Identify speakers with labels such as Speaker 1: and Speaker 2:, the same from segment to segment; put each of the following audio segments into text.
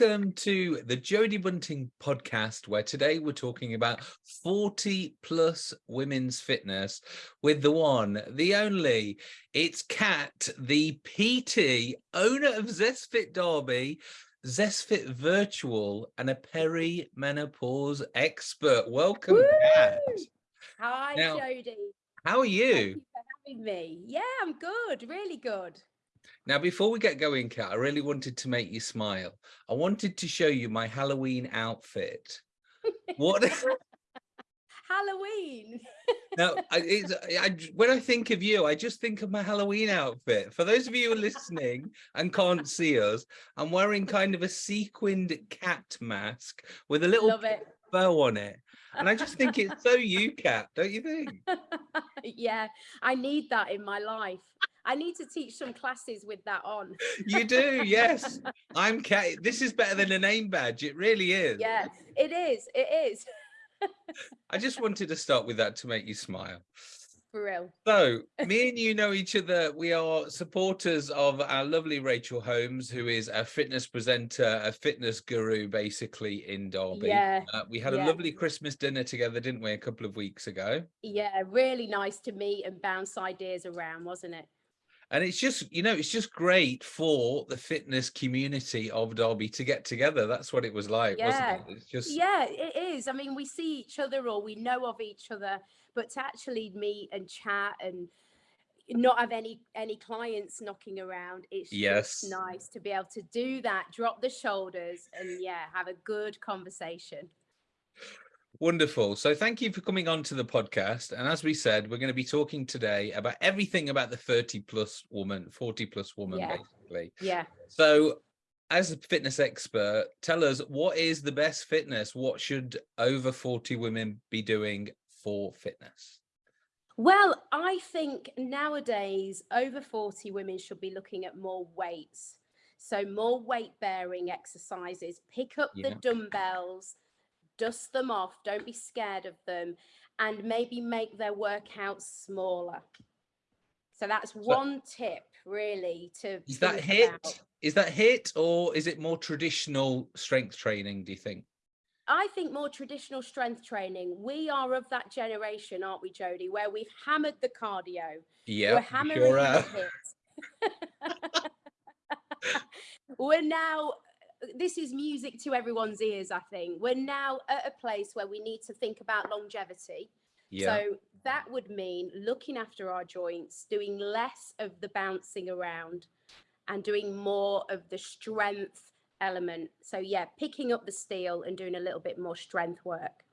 Speaker 1: Welcome to the Jodie Bunting podcast, where today we're talking about 40 plus women's fitness with the one, the only, it's Kat, the PT, owner of ZestFit Derby, ZestFit Virtual, and a perimenopause expert. Welcome,
Speaker 2: Woo!
Speaker 1: Kat.
Speaker 2: Hi,
Speaker 1: Now,
Speaker 2: Jodie.
Speaker 1: How are
Speaker 2: Thank
Speaker 1: you?
Speaker 2: you for having me. Yeah, I'm good, really good.
Speaker 1: Now, before we get going, Kat, I really wanted to make you smile. I wanted to show you my Halloween outfit. What?
Speaker 2: Halloween.
Speaker 1: No, I, it's, I, when I think of you, I just think of my Halloween outfit. For those of you who are listening and can't see us, I'm wearing kind of a sequined cat mask with a little bow on it. And I just think it's so you, Cat, don't you think?
Speaker 2: yeah, I need that in my life. I need to teach some classes with that on.
Speaker 1: You do, yes. I'm Cat. This is better than a name badge. It really is.
Speaker 2: Yeah, it is. It is.
Speaker 1: I just wanted to start with that to make you smile.
Speaker 2: For real.
Speaker 1: So, me and you know each other. We are supporters of our lovely Rachel Holmes, who is a fitness presenter, a fitness guru, basically in Derby.
Speaker 2: Yeah,
Speaker 1: Uh, we had a lovely Christmas dinner together, didn't we, a couple of weeks ago?
Speaker 2: Yeah, really nice to meet and bounce ideas around, wasn't it?
Speaker 1: And it's just, you know, it's just great for the fitness community of Derby to get together. That's what it was like,
Speaker 2: Yeah.
Speaker 1: wasn't it? It's just,
Speaker 2: Yeah, it is. I mean, we see each other or we know of each other, but to actually meet and chat and not have any any clients knocking around, it's
Speaker 1: Yes.
Speaker 2: just nice to be able to do that, drop the shoulders, and yeah, have a good conversation.
Speaker 1: Wonderful. So thank you for coming on to the podcast. And as we said, we're going to be talking today about everything about the 30 plus woman, 40 plus woman,
Speaker 2: Yeah.
Speaker 1: basically.
Speaker 2: Yeah.
Speaker 1: So as a fitness expert, tell us what is the best fitness? What should over 40 women be doing for fitness?
Speaker 2: Well, I think nowadays over 40 women should be looking at more weights. So more weight bearing exercises, pick up the dumbbells, dust them off, don't be scared of them, and maybe make their workouts smaller. So that's one tip really to
Speaker 1: Is that HIIT?
Speaker 2: about.
Speaker 1: Is that HIIT or is it more traditional strength training, do you think?
Speaker 2: I think more traditional strength training. We are of that generation, aren't we, Jody, where we've hammered the cardio.
Speaker 1: Yeah,
Speaker 2: We're hammering
Speaker 1: sure
Speaker 2: the HIITs. We're now, this is music to everyone's ears, I think. We're now at a place where we need to think about longevity.
Speaker 1: Yeah.
Speaker 2: So that would mean looking after our joints, doing less of the bouncing around and doing more of the strength element. So, yeah, picking up the steel and doing a little bit more strength work.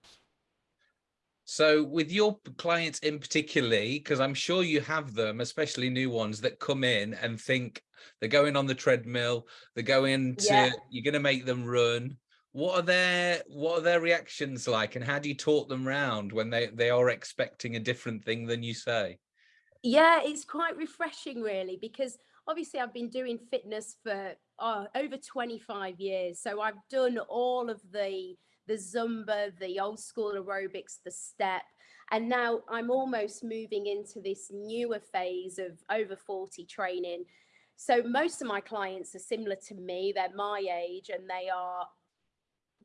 Speaker 1: So with your clients in particularly, because I'm sure you have them, especially new ones that come in and think they're going on the treadmill, they're going to,
Speaker 2: Yeah.
Speaker 1: you're going to make them run. What are their what are their reactions like, and how do you talk them round when they they are expecting a different thing than you say?
Speaker 2: Yeah, it's quite refreshing, really, because obviously I've been doing fitness for oh, over 25 years. So I've done all of the the Zumba, the old school aerobics, the step. And now I'm almost moving into this newer phase of over 40 training. So most of my clients are similar to me. They're my age and they are,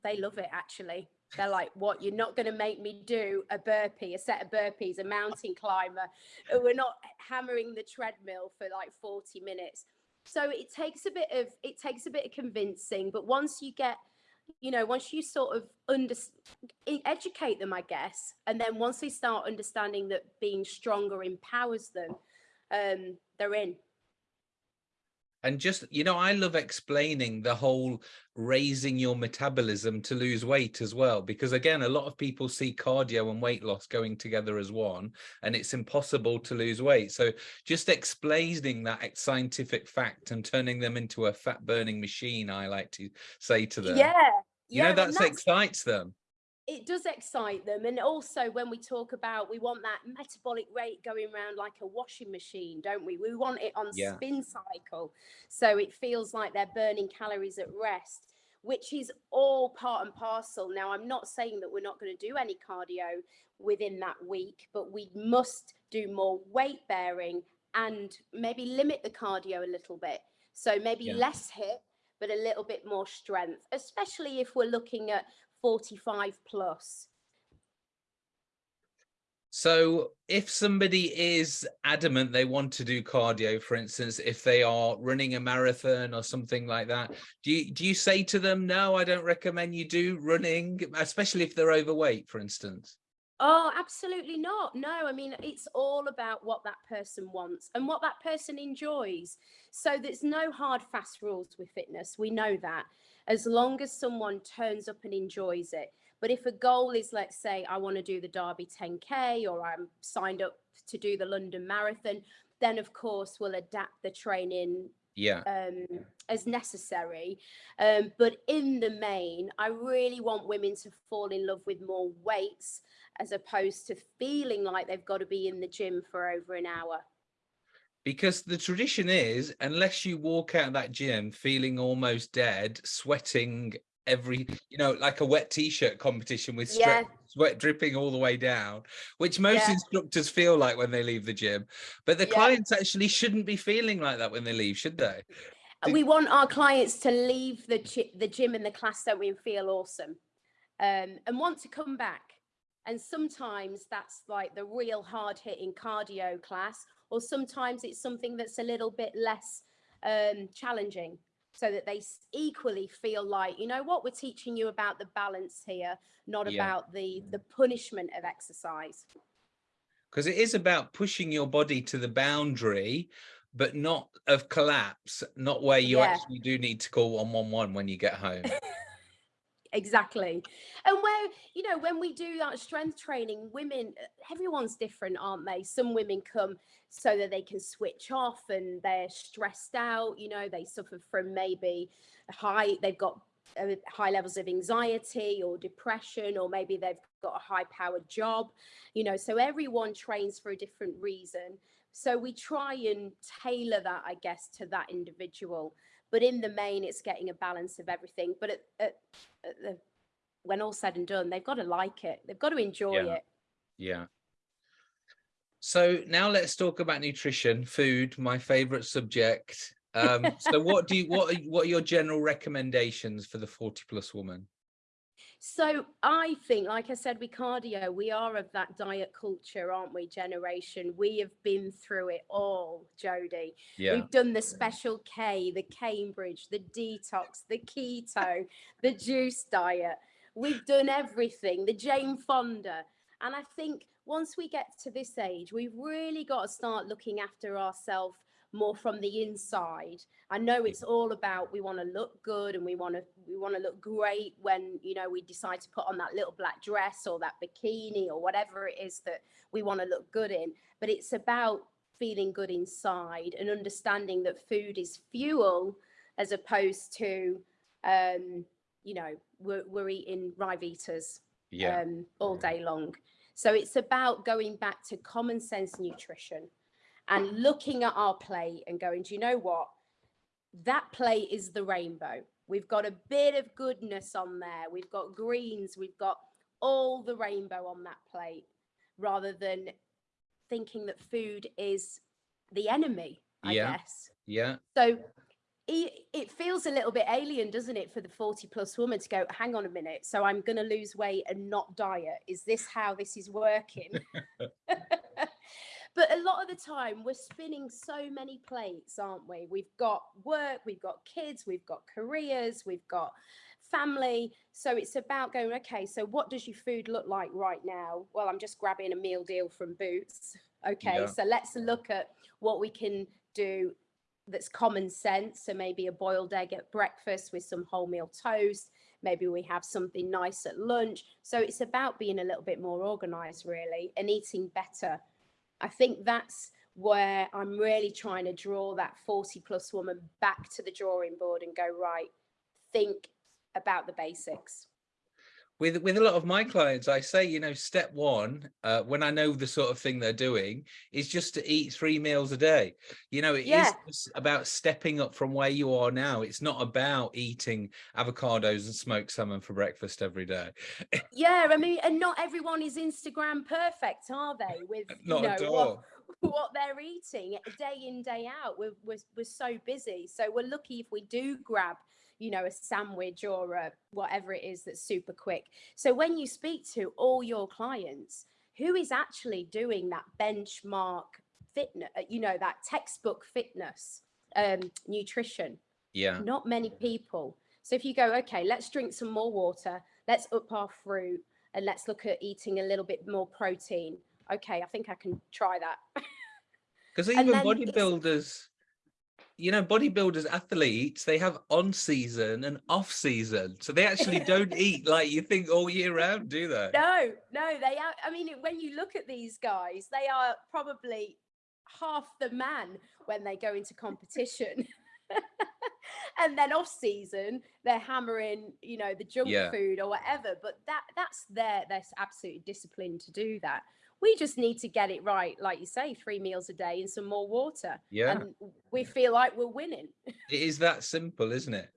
Speaker 2: they love it actually. They're like, what? You're not going to make me do a burpee, a set of burpees, a mountain climber. We're not hammering the treadmill for like 40 minutes. So it takes a bit of it takes a bit of convincing, but once you get, you know, once you sort of under educate them, I guess, and then once they start understanding that being stronger empowers them, um, they're in.
Speaker 1: And just, you know, I love explaining the whole raising your metabolism to lose weight as well, because again, a lot of people see cardio and weight loss going together as one, and it's impossible to lose weight. So just explaining that scientific fact and turning them into a fat burning machine, I like to say to them.
Speaker 2: Yeah.
Speaker 1: You
Speaker 2: yeah,
Speaker 1: know, that's excites them.
Speaker 2: It does excite them and also when we talk about we want that metabolic rate going around like a washing machine don't we we want it on
Speaker 1: Yeah.
Speaker 2: spin cycle so it feels like they're burning calories at rest which is all part and parcel now i'm not saying that we're not going to do any cardio within that week but we must do more weight bearing and maybe limit the cardio a little bit so maybe
Speaker 1: Yeah.
Speaker 2: less HIIT but a little bit more strength, especially if we're looking at 45 plus.
Speaker 1: So if somebody is adamant they want to do cardio, for instance, if they are running a marathon or something like that, do you, do you say to them, no, I don't recommend you do running, especially if they're overweight, for instance?
Speaker 2: Oh, absolutely not. No, I mean, it's all about what that person wants and what that person enjoys. So there's no hard, fast rules with fitness. We know that as long as someone turns up and enjoys it. But if a goal is, let's say, I want to do the Derby 10K or I'm signed up to do the London Marathon, then of course we'll adapt the training
Speaker 1: yeah
Speaker 2: um, as necessary. Um, but in the main, I really want women to fall in love with more weights as opposed to feeling like they've got to be in the gym for over an hour.
Speaker 1: Because the tradition is, unless you walk out of that gym feeling almost dead, sweating every you know like a wet t-shirt competition with yeah. sweat dripping all the way down which most yeah. instructors feel like when they leave the gym but the yeah. clients actually shouldn't be feeling like that when they leave should they
Speaker 2: we want our clients to leave the the gym and the class so we feel awesome um, and want to come back and sometimes that's like the real hard hitting cardio class or sometimes it's something that's a little bit less um, challenging so that they equally feel like you know what we're teaching you about the balance here not yeah. about the the punishment of exercise
Speaker 1: because it is about pushing your body to the boundary but not of collapse not where you yeah. actually do need to call 111 when you get home
Speaker 2: exactly. And where you know when we do that strength training women everyone's different aren't they? Some women come so that they can switch off and they're stressed out you know they suffer from maybe high they've got uh, high levels of anxiety or depression or maybe they've got a high powered job you know so everyone trains for a different reason. So we try and tailor that i guess to that individual but in the main it's getting a balance of everything. But at, at, at the, when all said and done they've got to like it. They've got to enjoy
Speaker 1: yeah.
Speaker 2: it.
Speaker 1: Yeah. So now let's talk about nutrition food my favorite subject. Um so what do you what are, what are your general recommendations for the 40 plus woman
Speaker 2: so I think, like I said, with cardio, we are of that diet culture, aren't we? Generation. We have been through it all, Jody. Yeah. We've done the special K, the Cambridge, the detox, the keto, the juice diet. We've done everything, the Jane Fonda. And I think once we get to this age, we've really got to start looking after ourselves more from the inside. I know it's all about we want to look good and we want to we want to look great when you know we decide to put on that little black dress or that bikini or whatever it is that we want to look good in. But it's about feeling good inside and understanding that food is fuel as opposed to um, you know we're, we're eating Ryvitas yeah. um, all day long. So it's about going back to common sense nutrition and looking at our plate and going, do you know what? That plate is the rainbow. We've got a bit of goodness on there. We've got greens. We've got all the rainbow on that plate rather than thinking that food is the enemy, I
Speaker 1: yeah.
Speaker 2: guess.
Speaker 1: Yeah.
Speaker 2: So it feels a little bit alien, doesn't it, for the 40 plus woman to go, hang on a minute. So I'm going to lose weight and not diet. Is this how this is working? A lot of the time, we're spinning so many plates, aren't we? We've got work, we've got kids, we've got careers, we've got family. So it's about going, okay, so what does your food look like right now? Well, I'm just grabbing a meal deal from Boots. Okay, yeah. so let's look at what we can do that's common sense. So maybe a boiled egg at breakfast with some wholemeal toast. Maybe we have something nice at lunch. So it's about being a little bit more organized, really, and eating better I think that's where I'm really trying to draw that 40 plus woman back to the drawing board and go, right, think about the basics.
Speaker 1: With, with a lot of my clients, I say, you know, step one, uh, when I know the sort of thing they're doing, is just to eat three meals a day. You know, it yeah. is about stepping up from where you are now. It's not about eating avocados and smoked salmon for breakfast every day.
Speaker 2: yeah, I mean, and not everyone is Instagram perfect, are they? With
Speaker 1: not
Speaker 2: you
Speaker 1: know, at all.
Speaker 2: what they're eating day in day out we're, we're, we're so busy so we're lucky if we do grab you know a sandwich or a, whatever it is that's super quick. So when you speak to all your clients who is actually doing that benchmark fitness you know that textbook fitness um nutrition?
Speaker 1: Yeah.
Speaker 2: not many people. So if you go okay let's drink some more water let's up our fruit and let's look at eating a little bit more protein okay i think i can try that.
Speaker 1: Because even bodybuilders, you know, bodybuilders, athletes, they have on season and off season. So they actually don't eat like you think all year round, do they?
Speaker 2: No, no, they are. I mean, when you look at these guys, they are probably half the man when they go into competition. and then off season, they're hammering, you know, the junk
Speaker 1: Yeah.
Speaker 2: food or whatever. But that that's their they're absolutely disciplined to do that. We just need to get it right, like you say, three meals a day and some more water.
Speaker 1: Yeah.
Speaker 2: And we feel like we're winning.
Speaker 1: It is that simple, isn't it?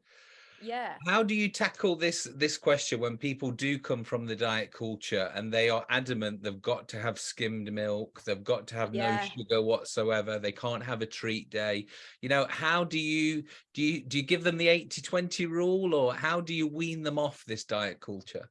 Speaker 2: Yeah.
Speaker 1: How do you tackle this this question when people do come from the diet culture and they are adamant they've got to have skimmed milk, they've got to have
Speaker 2: Yeah.
Speaker 1: no sugar whatsoever, they can't have a treat day. You know, how do you do you do you give them the 80-20 rule or how do you wean them off this diet culture?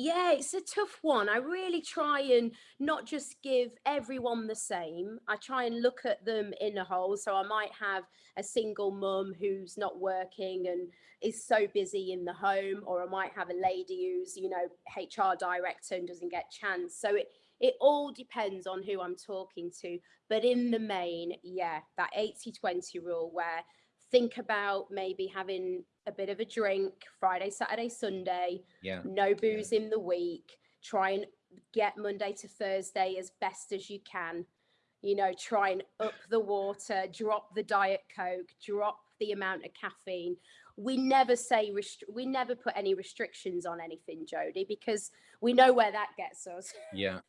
Speaker 2: Yeah, it's a tough one. I really try and not just give everyone the same. I try and look at them in a whole. So I might have a single mum who's not working and is so busy in the home, or I might have a lady who's, you know, HR director and doesn't get chance. So it it all depends on who I'm talking to. But in the main, yeah, that 80-20 rule where think about maybe having a bit of a drink Friday, Saturday, Sunday
Speaker 1: Yeah.
Speaker 2: no booze in the week. Try and get monday to thursday as best as you can. You know try and up the water drop the diet coke drop the amount of caffeine. We never say rest- we never put any restrictions on anything jody because we know where that gets us.
Speaker 1: Yeah.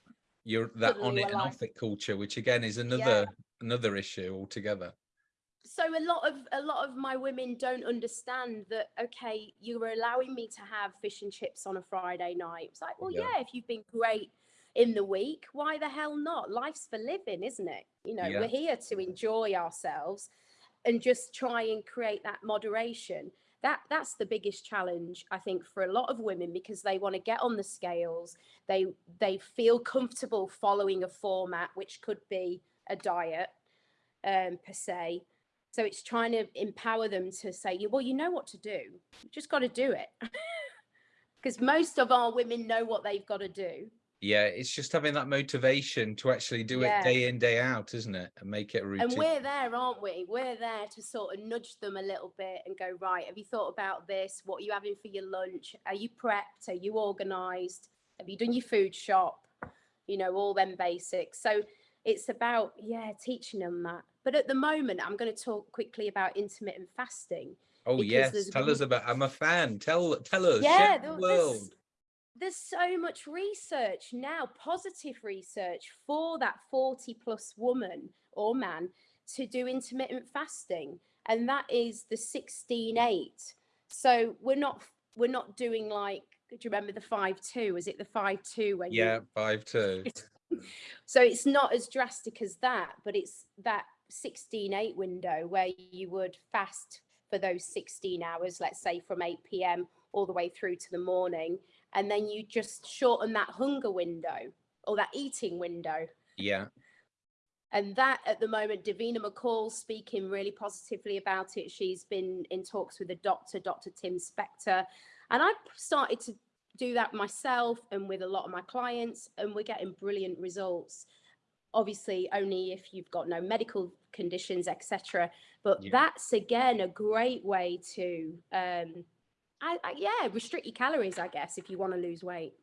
Speaker 1: You're that on it and
Speaker 2: like-
Speaker 1: off it culture, which again is another another issue altogether.
Speaker 2: So a lot of a lot of my women don't understand that okay you were allowing me to have fish and chips on a friday night. It's like well
Speaker 1: Yeah.
Speaker 2: yeah, if you've been great in the week why the hell not? Life's for living isn't it? You know
Speaker 1: Yeah.
Speaker 2: we're here to enjoy ourselves and just try and create that moderation. That that's the biggest challenge i think for a lot of women because they want to get on the scales. They they feel comfortable following a format which could be a diet um per se so it's trying to empower them to say, "Yeah, well, you know what to do. You just got to do it. Because most of our women know what they've got to do.
Speaker 1: Yeah, it's just having that motivation to actually do
Speaker 2: Yeah.
Speaker 1: it day in, day out, isn't it? And make it a routine.
Speaker 2: And we're there, aren't we? We're there to sort of nudge them a little bit and go, right, have you thought about this? What are you having for your lunch? Are you prepped? Are you organized? Have you done your food shop? You know, all them basics. So it's about, yeah, teaching them that. But at the moment, I'm going to talk quickly about intermittent fasting.
Speaker 1: oh yes,
Speaker 2: there's
Speaker 1: tell us about. I'm a fan. Tell tell us.
Speaker 2: yeah
Speaker 1: the
Speaker 2: there's,
Speaker 1: world.
Speaker 2: there's so much research now positive research for that 40 plus woman or man to do intermittent fasting and that is the 16 8 so we're not we're not doing like do you remember the 5 2 is it the 5 2 when you
Speaker 1: Yeah, five two.
Speaker 2: so it's not as drastic as that, but it's that 16 8 window where you would fast for those 16 hours, let's say from 8 p.m. all the way through to the morning. And then you just shorten that hunger window or that eating window.
Speaker 1: Yeah,
Speaker 2: And that at the moment, Davina McCall speaking really positively about it. She's been in talks with a doctor, Dr. Tim Spector. And I've started to do that myself and with a lot of my clients, and we're getting brilliant results. Obviously, only if you've got no medical conditions, etc. But
Speaker 1: Yeah.
Speaker 2: that's again a great way to, um, I, I, yeah, restrict your calories, I guess, if you want to lose weight.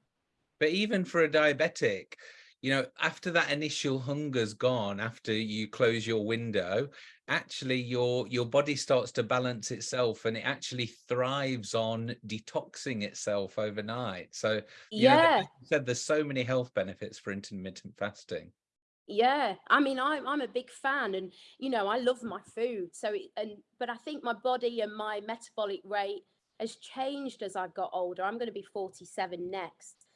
Speaker 1: but even for a diabetic, you know, after that initial hunger's gone, after you close your window, actually your your body starts to balance itself, and it actually thrives on detoxing itself overnight. So know,
Speaker 2: Yeah.
Speaker 1: like you said there's so many health benefits for intermittent fasting.
Speaker 2: Yeah, I mean, I'm I'm a big fan, and you know, I love my food. So, it, and but I think my body and my metabolic rate has changed as I've got older. I'm going to be 47 next.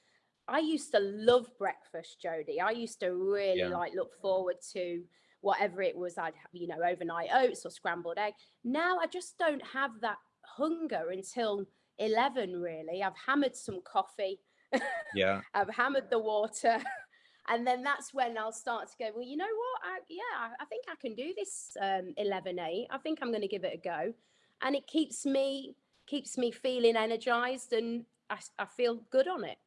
Speaker 2: I used to love breakfast, Jody. I used to really
Speaker 1: Yeah.
Speaker 2: like look forward to whatever it was I'd have, you know, overnight oats or scrambled egg. Now I just don't have that hunger until 11 really. I've hammered some coffee.
Speaker 1: Yeah.
Speaker 2: I've hammered the water. And then that's when I'll start to go, well, you know what? I, yeah, I, I think I can do this um, 11 8. I think I'm going to give it a go. And it keeps me keeps me feeling energized and I, I feel good on it.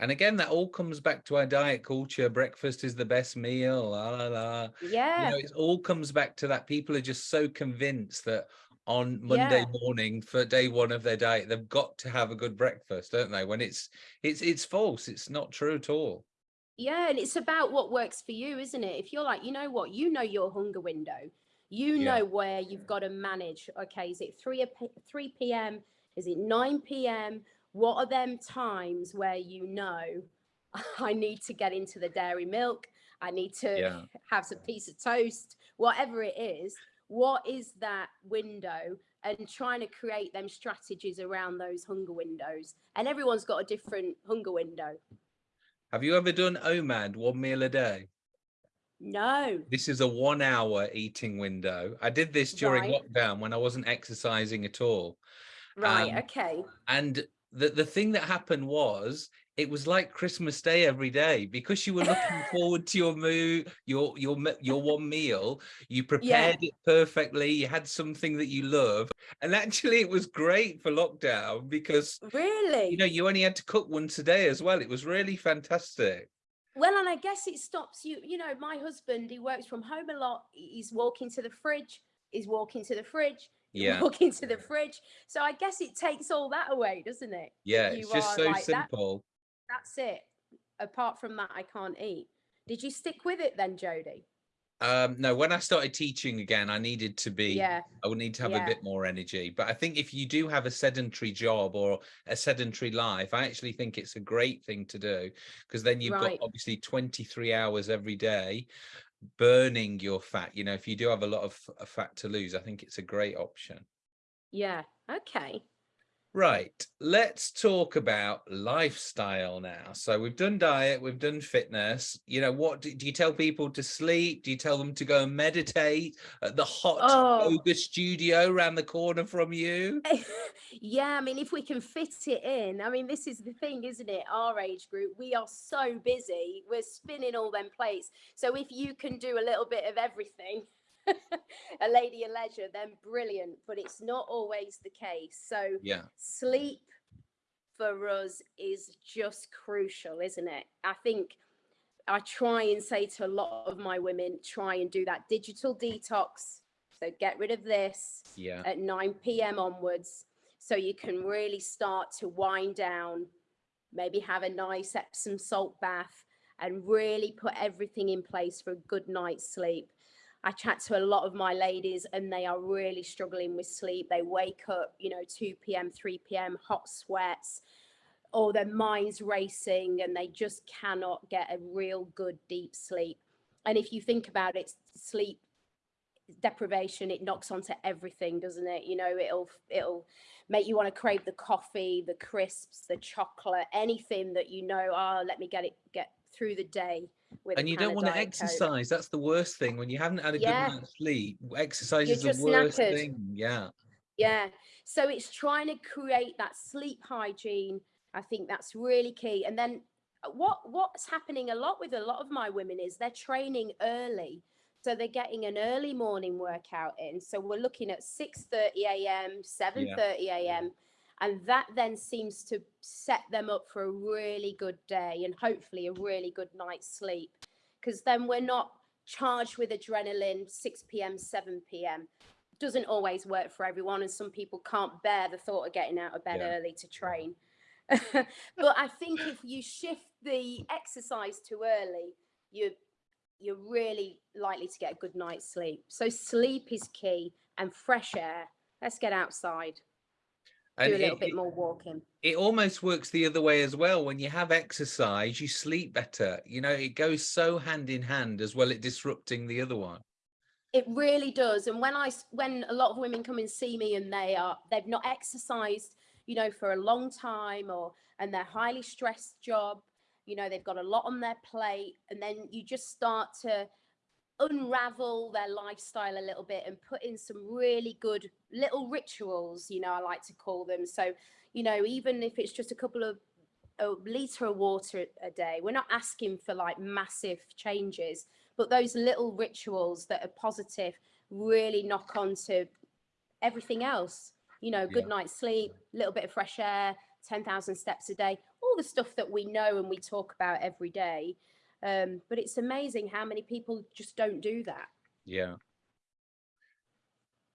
Speaker 1: And again, that all comes back to our diet culture. Breakfast is the best meal. La, la, la. You
Speaker 2: Yeah.
Speaker 1: know, it all comes back to that. People are just so convinced that on Monday
Speaker 2: Yeah.
Speaker 1: morning for day one of their diet, they've got to have a good breakfast, don't they? When it's it's it's false. It's not true at all.
Speaker 2: Yeah, and it's about what works for you, isn't it? If you're like, you know what, you know your hunger window, you
Speaker 1: Yeah.
Speaker 2: know where you've got to manage. Okay, is it three three p.m. Is it 9 p.m.? What are them times where you know I need to get into the dairy milk? I need to
Speaker 1: Yeah.
Speaker 2: have some piece of toast, whatever it is. What is that window? And trying to create them strategies around those hunger windows. And everyone's got a different hunger window.
Speaker 1: Have you ever done OMAD, one meal a day?
Speaker 2: No.
Speaker 1: This is a one hour eating window. I did this during
Speaker 2: Right.
Speaker 1: lockdown when I wasn't exercising at all.
Speaker 2: Right.
Speaker 1: Um,
Speaker 2: okay.
Speaker 1: And the, the thing that happened was it was like Christmas Day every day because you were looking forward to your move, your your your one meal. You prepared it perfectly. You had something that you love, and actually, it was great for lockdown because
Speaker 2: Really?
Speaker 1: you know you only had to cook once a day as well. It was really fantastic.
Speaker 2: well, and I guess it stops you. You know, my husband, he works from home a lot. He's walking to the fridge. He's walking to the fridge.
Speaker 1: Yeah,
Speaker 2: Walking to the fridge. So I guess it takes all that away, doesn't it?
Speaker 1: yeah.
Speaker 2: you
Speaker 1: It's just so
Speaker 2: like
Speaker 1: simple.
Speaker 2: That's it. Apart from that, I can't eat. Did you stick with it then, Jody?
Speaker 1: Um, no, when I started teaching again, I needed to be
Speaker 2: Yeah.
Speaker 1: I would need to have
Speaker 2: Yeah.
Speaker 1: a bit more energy. But I think if you do have a sedentary job or a sedentary life, I actually think it's a great thing to do because then you've
Speaker 2: Right.
Speaker 1: got obviously 23 hours every day burning your fat. You know, if you do have a lot of fat to lose, I think it's a great option.
Speaker 2: Yeah. Okay.
Speaker 1: Right, let's talk about lifestyle now. So we've done diet, we've done fitness. You know, what do, do you tell people to sleep? Do you tell them to go and meditate at the hot
Speaker 2: Oh.
Speaker 1: yoga studio around the corner from you?
Speaker 2: yeah, I mean, if we can fit it in, I mean, this is the thing, isn't it? Our age group, we are so busy, we're spinning all them plates. So if you can do a little bit of everything, a lady of leisure, then brilliant. But it's not always the case. So
Speaker 1: Yeah,
Speaker 2: sleep for us is just crucial, isn't it? I think I try and say to a lot of my women, try and do that digital detox. So get rid of this
Speaker 1: yeah,
Speaker 2: at 9 p.m. onwards so you can really start to wind down, maybe have a nice Epsom salt bath and really put everything in place for a good night's sleep. I chat to a lot of my ladies and they are really struggling with sleep. They wake up, you know, 2 p.m., 3 p.m., hot sweats, or their mind's racing and they just cannot get a real good deep sleep. And if you think about it, sleep deprivation it knocks onto everything doesn't it you know it'll it'll make you want to crave the coffee the crisps the chocolate anything that you know oh let me get it get through the day
Speaker 1: and you don't want to
Speaker 2: Diet Coke."
Speaker 1: exercise. That's the worst thing when you haven't had a
Speaker 2: Yeah.
Speaker 1: good night's sleep. Exercise
Speaker 2: You're
Speaker 1: is the worst
Speaker 2: knackered.
Speaker 1: thing. Yeah,
Speaker 2: Yeah. So it's trying to create that sleep hygiene. I think that's really key. And then uh, what what's happening a lot with a lot of my women is they're training early. So they're getting an early morning workout in. So we're looking at 6:30 a.m., 7:30 a.m. And that then seems to set them up for a really good day and hopefully a really good night's sleep. Because then we're not charged with adrenaline 6 p.m., 7 p.m doesn't always work for everyone and some people can't bear the thought of getting out of bed
Speaker 1: Yeah.
Speaker 2: early to train but i think if you shift the exercise too early you you're really likely to get a good night's sleep so sleep is key and fresh air let's get outside
Speaker 1: and
Speaker 2: do a little
Speaker 1: it-
Speaker 2: bit more walking
Speaker 1: it almost works the other way as well. When you have exercise, you sleep better. You know, it goes so hand in hand as well, it disrupting the other one.
Speaker 2: It really does. And when I when a lot of women come and see me and they are they've not exercised, you know, for a long time or and they're highly stressed job, you know, they've got a lot on their plate, and then you just start to unravel their lifestyle a little bit and put in some really good little rituals, you know, I like to call them. So, you know, even if it's just a couple of a liter of water a day, we're not asking for like massive changes, but those little rituals that are positive really knock on to everything else. You know, good
Speaker 1: Yeah.
Speaker 2: night's sleep, a little bit of fresh air, 10,000 steps a day, all the stuff that we know and we talk about every day. Um, but it's amazing how many people just don't do that.
Speaker 1: Yeah.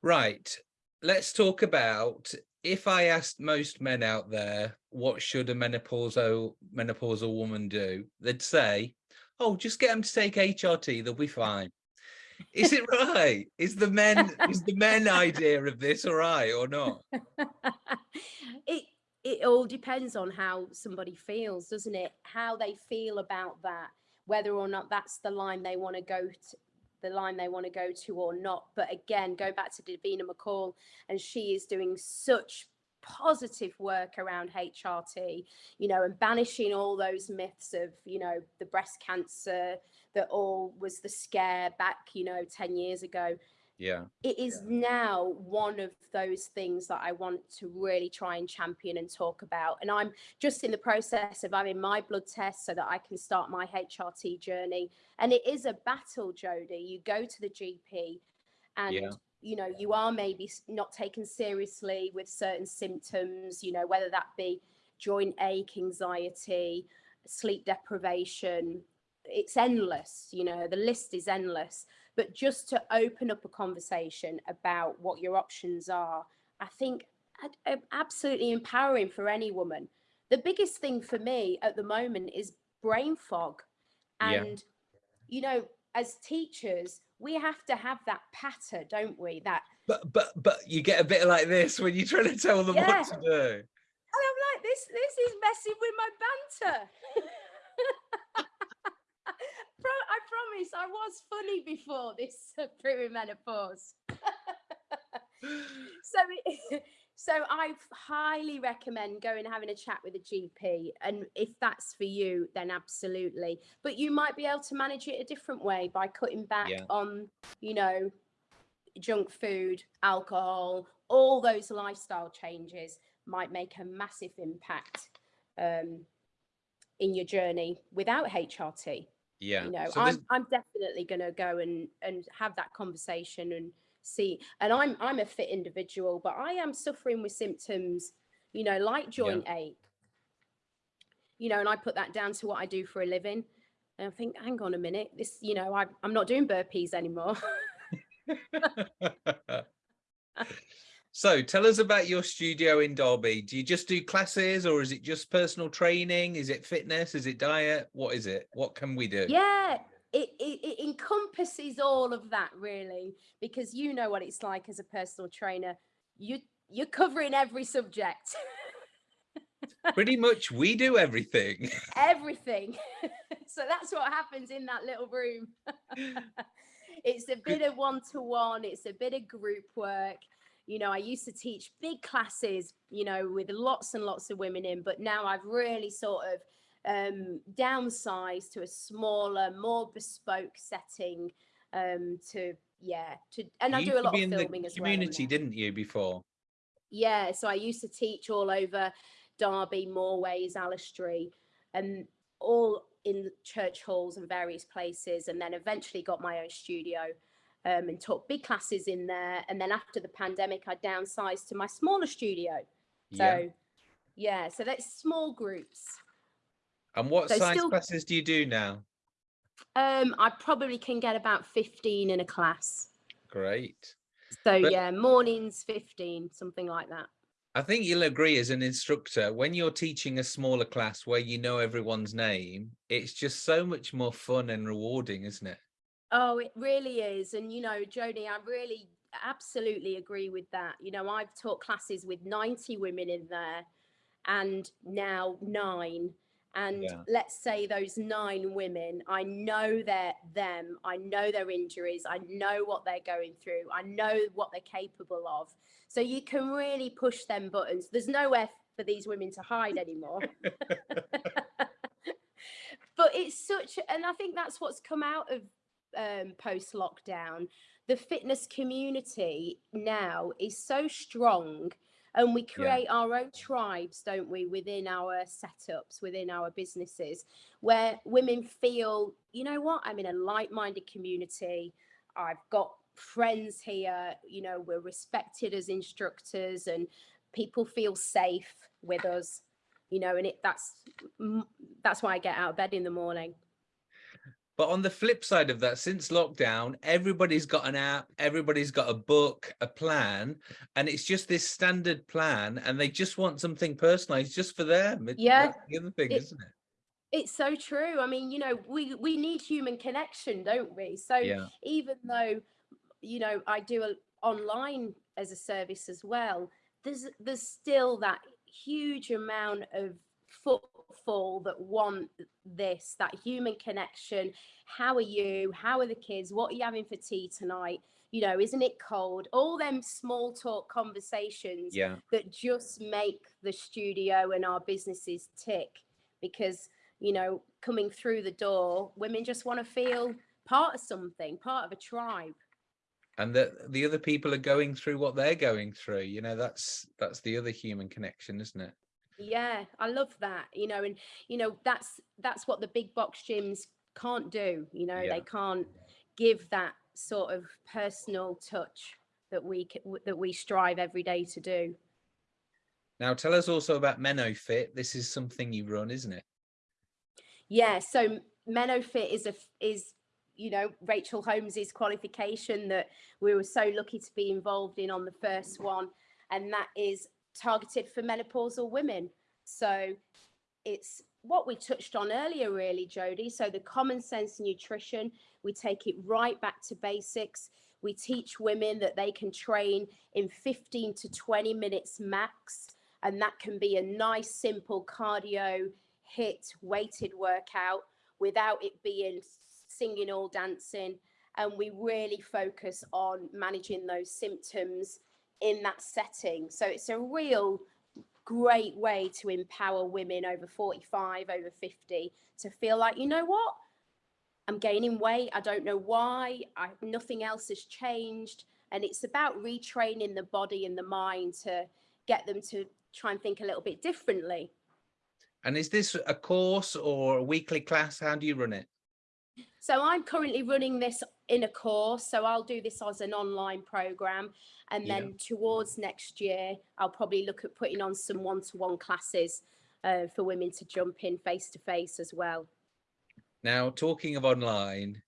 Speaker 1: Right. Let's talk about if I asked most men out there, what should a menopausal menopausal woman do? They'd say, oh, just get them to take HRT, they'll be fine. Is it right? Is the men is the men idea of this all right or not?
Speaker 2: it it all depends on how somebody feels, doesn't it? How they feel about that, whether or not that's the line they want to go to, the line they want to go to or not. But again, go back to Davina McCall, and she is doing such positive work around HRT, you know, and banishing all those myths of, you know, the breast cancer that all was the scare back, you know, 10 years ago
Speaker 1: Yeah.
Speaker 2: it is now one of those things that I want to really try and champion and talk about. And I'm just in the process of having my blood test so that I can start my HRT journey. And it is a battle, jody You go to the GP and
Speaker 1: Yeah.
Speaker 2: you know you are maybe not taken seriously with certain symptoms you know whether that be joint ache anxiety sleep deprivation it's endless you know the list is endless but just to open up a conversation about what your options are i think um, absolutely empowering for any woman the biggest thing for me at the moment is brain fog
Speaker 1: Yeah.
Speaker 2: and you know as teachers we have to have that patter don't we that
Speaker 1: But but but you get a bit like this when you're trying to tell them
Speaker 2: Yeah.
Speaker 1: what to do.
Speaker 2: and i'm like this this is messing with my banter i was funny before this uh, perimenopause so it, so I highly recommend going and having a chat with a GP, and if that's for you, then absolutely. But you might be able to manage it a different way by cutting back
Speaker 1: Yeah.
Speaker 2: on, you know, junk food, alcohol, all those lifestyle changes might make a massive impact um, in your journey without HRT
Speaker 1: Yeah.
Speaker 2: you know
Speaker 1: So
Speaker 2: i'm i'm definitely going to go and and have that conversation and see and i'm i'm a fit individual but i am suffering with symptoms you know like joint ache. You know and i put that down to what i do for a living and i think hang on a minute this you know I, i'm not doing burpees anymore
Speaker 1: so tell us about your studio in Derby. Do you just do classes or is it just personal training? Is it fitness? Is it diet? What is it? What can we do?
Speaker 2: yeah it, it, it encompasses all of that really because you know what it's like as a personal trainer you you're covering every subject
Speaker 1: Pretty much we do everything.
Speaker 2: everything. so that's what happens in that little room. it's a bit of one to one, it's a bit of group work. You know, I used to teach big classes, you know, with lots and lots of women in, but now I've really sort of um, downsized to a smaller, more bespoke setting. Um, to yeah, to and I do a lot of
Speaker 1: in
Speaker 2: filming
Speaker 1: the
Speaker 2: as well.
Speaker 1: community, didn't you, before?
Speaker 2: Yeah, so I used to teach all over Derby, Moorways, Allestree, and all in church halls and various places, and then eventually got my own studio um, and taught big classes in there. And then after the pandemic, I downsized to my smaller studio. So
Speaker 1: Yeah.
Speaker 2: yeah, so that's small groups.
Speaker 1: And what
Speaker 2: so
Speaker 1: size
Speaker 2: still-
Speaker 1: classes do you do now?
Speaker 2: Um, I probably can get about 15 in a class.
Speaker 1: Great.
Speaker 2: So
Speaker 1: But-
Speaker 2: yeah, mornings 15, something like that.
Speaker 1: I think you'll agree as an instructor, when you're teaching a smaller class where you know everyone's name, it's just so much more fun and rewarding, isn't it?
Speaker 2: Oh, it really is. And, you know, Joni, I really absolutely agree with that. You know, I've taught classes with 90 women in there and now nine. And
Speaker 1: Yeah.
Speaker 2: let's say those nine women, I know they're them, I know their injuries, I know what they're going through, I know what they're capable of. So you can really push them buttons. There's nowhere for these women to hide anymore. but it's such, and I think that's what's come out of um, post lockdown. The fitness community now is so strong, and we
Speaker 1: Yeah.
Speaker 2: create our own tribes, don't we, within our setups, within our businesses, where women feel, you know what, I'm in a like minded community. I've got friends here, you know, we're respected as instructors, and people feel safe with us you know and it that's that's why i get out of bed in the morning
Speaker 1: But on the flip side of that, since lockdown, everybody's got an app, everybody's got a book, a plan, and it's just this standard plan, and they just want something personalized just for them. It-
Speaker 2: Yeah,
Speaker 1: the other thing, isn't it?
Speaker 2: it's so true i mean you know we we need human connection don't we so
Speaker 1: Yeah,
Speaker 2: even though you know i do a, online as a service as well there's there's still that huge amount of footfall that want this that human connection how are you how are the kids what are you having for tea tonight you know isn't it cold all them small talk conversations
Speaker 1: yeah.
Speaker 2: that just make the studio and our businesses tick because you know coming through the door women just want to feel part of something part of a tribe
Speaker 1: And that the other people are going through what they're going through. You know, that's that's the other human connection, isn't it?
Speaker 2: Yeah i love that you know and you know that's that's what the big box gyms can't do you know
Speaker 1: Yeah.
Speaker 2: they can't give that sort of personal touch that we that we strive every day to do
Speaker 1: Now tell us also about MenoFit. This is something you run, isn't it?
Speaker 2: Yeah, so Menofit is a is you know Rachel Holmes's qualification that we were so lucky to be involved in on the first one, and that is targeted for menopausal women. So it's what we touched on earlier, really, Jody. So the common sense nutrition, we take it right back to basics. We teach women that they can train in 15 to 20 minutes max, and that can be a nice, simple cardio HIIT weighted workout without it being singing or dancing. And we really focus on managing those symptoms in that setting. So it's a real great way to empower women over 45, over 50 to feel like, you know what? I'm gaining weight. I don't know why. I, nothing else has changed. And it's about retraining the body and the mind to get them to try and think a little bit differently.
Speaker 1: And is this a course or a weekly class? How do you run it?
Speaker 2: So I'm currently running this in a course. So I'll do this as an online program. And
Speaker 1: Yeah.
Speaker 2: then towards next year, I'll probably look at putting on some one to one classes uh, for women to jump in face to face as well.
Speaker 1: Now, talking of online,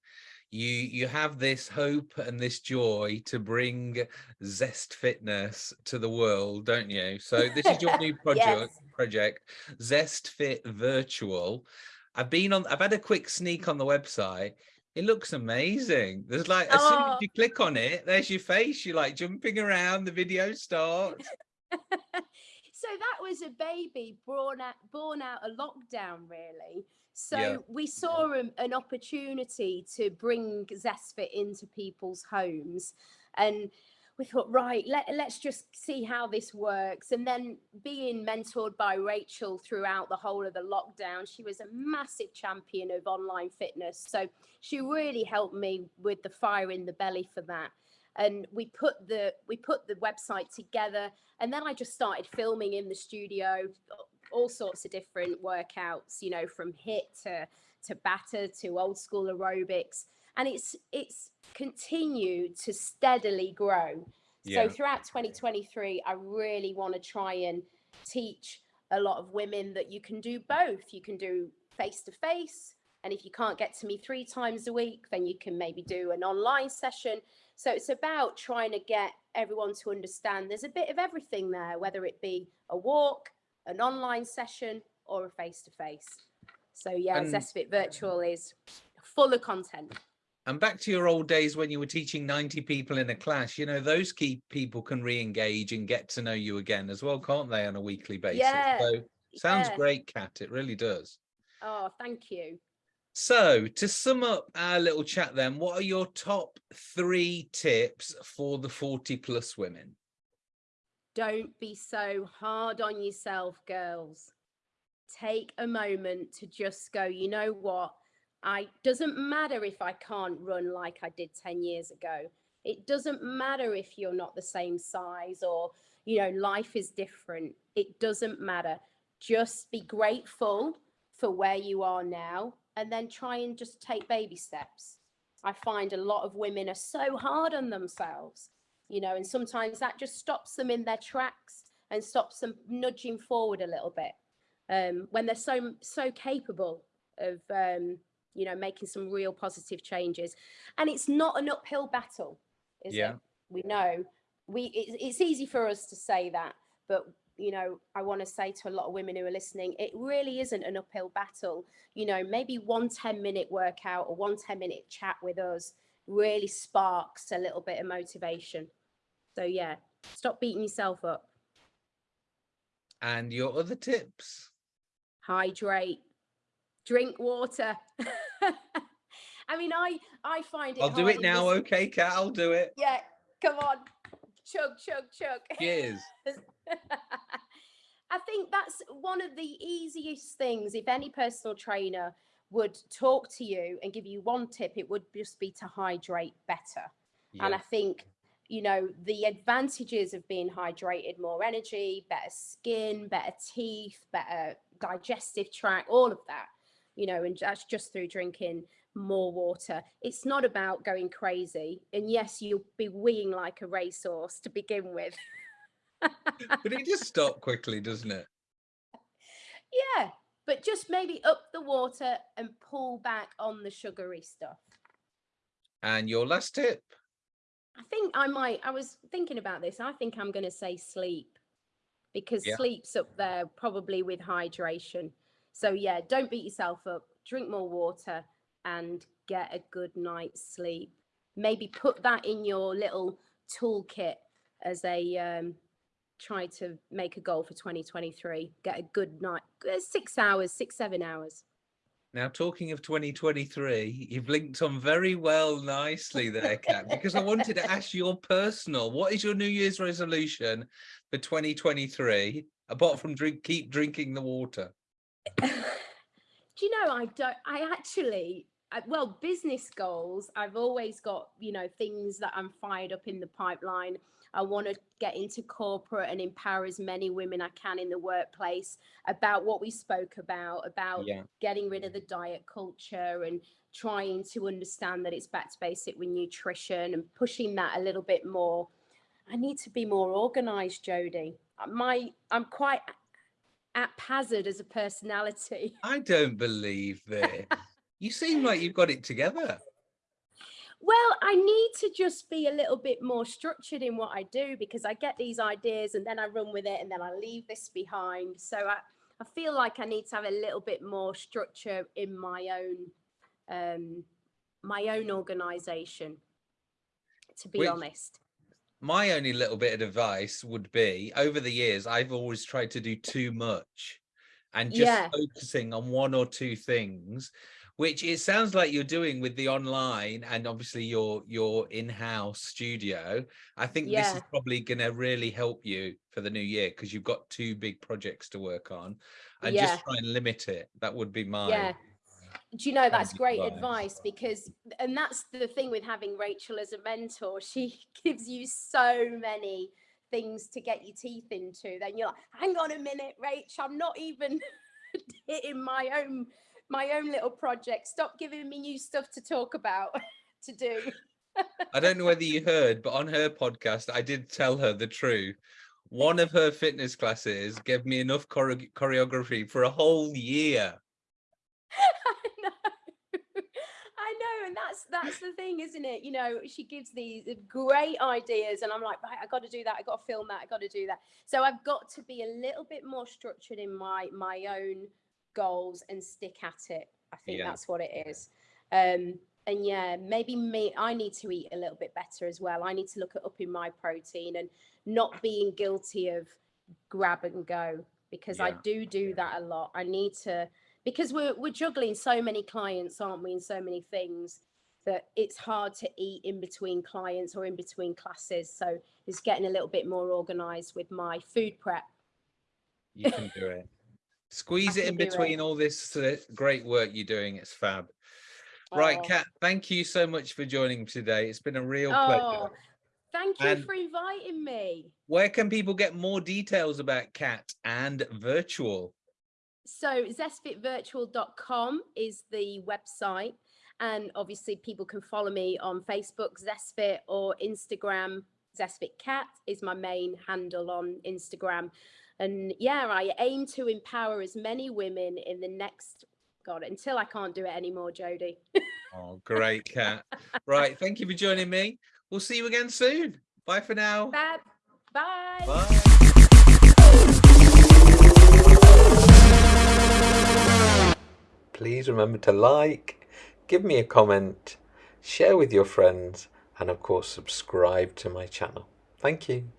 Speaker 1: you you have this hope and this joy to bring Zest Fitness to the world, don't you? So this is your new project, project, Zest Fit Virtual. I've been on, I've had a quick sneak on the website. It looks amazing. There's like as soon as
Speaker 2: Oh.
Speaker 1: you click on it, there's your face. You're like jumping around. The video starts.
Speaker 2: so that was a baby born out born out of lockdown really so
Speaker 1: Yeah.
Speaker 2: we saw an, an opportunity to bring zestfit into people's homes and we thought right let, let's just see how this works. And then being mentored by rachel throughout the whole of the lockdown she was a massive champion of online fitness. So she really helped me with the fire in the belly for that. And we put the we put the website together and then i just started filming in the studio all sorts of different workouts you know from HIIT to to batter to old school aerobics and it's it's continued to steadily grow
Speaker 1: Yeah.
Speaker 2: so throughout 2023 i really want to try and teach a lot of women that you can do both you can do face to face and if you can't get to me three times a week then you can maybe do an online session so it's about trying to get everyone to understand there's a bit of everything there, whether it be a walk, an online session, or a face to face. So yeah,
Speaker 1: And-
Speaker 2: Zestfit Virtual is full of content.
Speaker 1: And back to your old days when you were teaching 90 people in a class, you know, those key people can re-engage and get to know you again as well, can't they, on a weekly basis?
Speaker 2: Yeah,
Speaker 1: So sounds
Speaker 2: yeah.
Speaker 1: great, Kat. It really does.
Speaker 2: Oh, thank you.
Speaker 1: So to sum up our little chat then, what are your top three tips for the 40 plus women?
Speaker 2: Don't be so hard on yourself, girls. Take a moment to just go, you know what? I doesn't matter if I can't run like I did 10 years ago. It doesn't matter if you're not the same size or, you know, life is different. It doesn't matter. Just be grateful for where you are now and then try and just take baby steps. I find a lot of women are so hard on themselves, you know, and sometimes that just stops them in their tracks and stops them nudging forward a little bit um, when they're so so capable of um, you know making some real positive changes. And it's not an uphill battle, is
Speaker 1: Yeah.
Speaker 2: it? We know we it's, it's easy for us to say that, but you know, I want to say to a lot of women who are listening, it really isn't an uphill battle. You know, maybe one 10 minute workout or one 10 minute chat with us really sparks a little bit of motivation. So, yeah, stop beating yourself up.
Speaker 1: And your other tips?
Speaker 2: Hydrate, drink water. I mean, I I find it.
Speaker 1: I'll do it now.
Speaker 2: this-
Speaker 1: Okay, Kat. I'll do it.
Speaker 2: Yeah, come on, chug, chug, chug.
Speaker 1: Cheers.
Speaker 2: I think that's one of the easiest things. If any personal trainer would talk to you and give you one tip, it would just be to hydrate better. And I think, you know, the advantages of being hydrated, more energy, better skin, better teeth, better digestive tract, all of that, you know, and that's just through drinking more water. It's not about going crazy. And yes, you'll be weeing like a racehorse to begin with.
Speaker 1: But it just stopped quickly, doesn't it?
Speaker 2: Yeah, but just maybe up the water and pull back on the sugary stuff.
Speaker 1: And your last tip?
Speaker 2: I think I might, I was thinking about this. I think I'm going to say sleep because
Speaker 1: Yeah.
Speaker 2: sleep's up there probably with hydration. So, yeah, don't beat yourself up, drink more water and get a good night's sleep. Maybe put that in your little toolkit as a um, try to make a goal for 2023. Get a good night, uh, six hours, six, seven hours.
Speaker 1: Now, talking of 2023, you've linked on very well nicely there, Kat, because I wanted to ask your personal, what is your New Year's resolution for 2023, apart from drink, keep drinking the water?
Speaker 2: Do you know, I don't, I actually, I, well, business goals, I've always got, you know, things that I'm fired up in the pipeline. I want to get into corporate and empower as many women I can in the workplace about what we spoke about, about
Speaker 1: Yeah.
Speaker 2: getting rid of the diet culture and trying to understand that it's back to basic with nutrition and pushing that a little bit more. I need to be more organized, Jodie. Uh, My, I'm quite haphazard as a personality.
Speaker 1: I don't believe this. you seem like you've got it together.
Speaker 2: Well, I need to just be a little bit more structured in what I do because I get these ideas and then I run with it and then I leave this behind. So I, I feel like I need to have a little bit more structure in my own um my own organization to be
Speaker 1: Which-
Speaker 2: honest.
Speaker 1: My only little bit of advice would be over the years, I've always tried to do too much and just
Speaker 2: Yeah.
Speaker 1: focusing on one or two things, which it sounds like you're doing with the online and obviously your your in-house studio. I think this is probably going to really help you for the new year because you've got two big projects to work on and
Speaker 2: Yeah.
Speaker 1: just try and limit it. That would be my
Speaker 2: Yeah. Do you know that's great
Speaker 1: advice.
Speaker 2: advice because and that's the thing with having Rachel as a mentor. She gives you so many things to get your teeth into. Then you're like, hang on a minute, Rach, I'm not even hitting my own my own little project. Stop giving me new stuff to talk about to do.
Speaker 1: I don't know whether you heard, but on her podcast, I did tell her the truth. One of her fitness classes gave me enough chore- choreography for a whole year.
Speaker 2: I know. I know, and that's the thing, isn't it? You know, she gives these great ideas, and I'm like, right, I got to do that. I got to film that. I got to do that. So I've got to be a little bit more structured in my my own goals and stick at it. I think
Speaker 1: Yeah.
Speaker 2: that's what it is. Um, and yeah, maybe me. I need to eat a little bit better as well. I need to look at upping my protein and not being guilty of grab and go because I
Speaker 1: Yeah.
Speaker 2: do do that a lot. I need to because we're we're juggling so many clients, aren't we, and so many things that it's hard to eat in between clients or in between classes. So it's getting a little bit more organized with my food prep.
Speaker 1: You can do it. Squeeze it in
Speaker 2: do it.
Speaker 1: between all this uh, great work you're doing. It's fab. Right,
Speaker 2: Oh.
Speaker 1: Kat, thank you so much for joining today. It's been a real
Speaker 2: Oh,
Speaker 1: pleasure.
Speaker 2: thank you
Speaker 1: And-
Speaker 2: for inviting me.
Speaker 1: Where can people get more details about Kat and virtual?
Speaker 2: So zestfitvirtual.com is the website. And obviously people can follow me on Facebook, Zestfit, or Instagram. ZestFitCat is my main handle on Instagram. And yeah, I aim to empower as many women in the next, God, until I can't do it anymore, Jodie.
Speaker 1: Oh, great, Kat. right, thank you for joining me. We'll see you again soon. Bye for now.
Speaker 2: Fab. Bye.
Speaker 1: Bye.
Speaker 3: Please remember to like, give me a comment, share with your friends, and of course, subscribe to my channel. Thank you.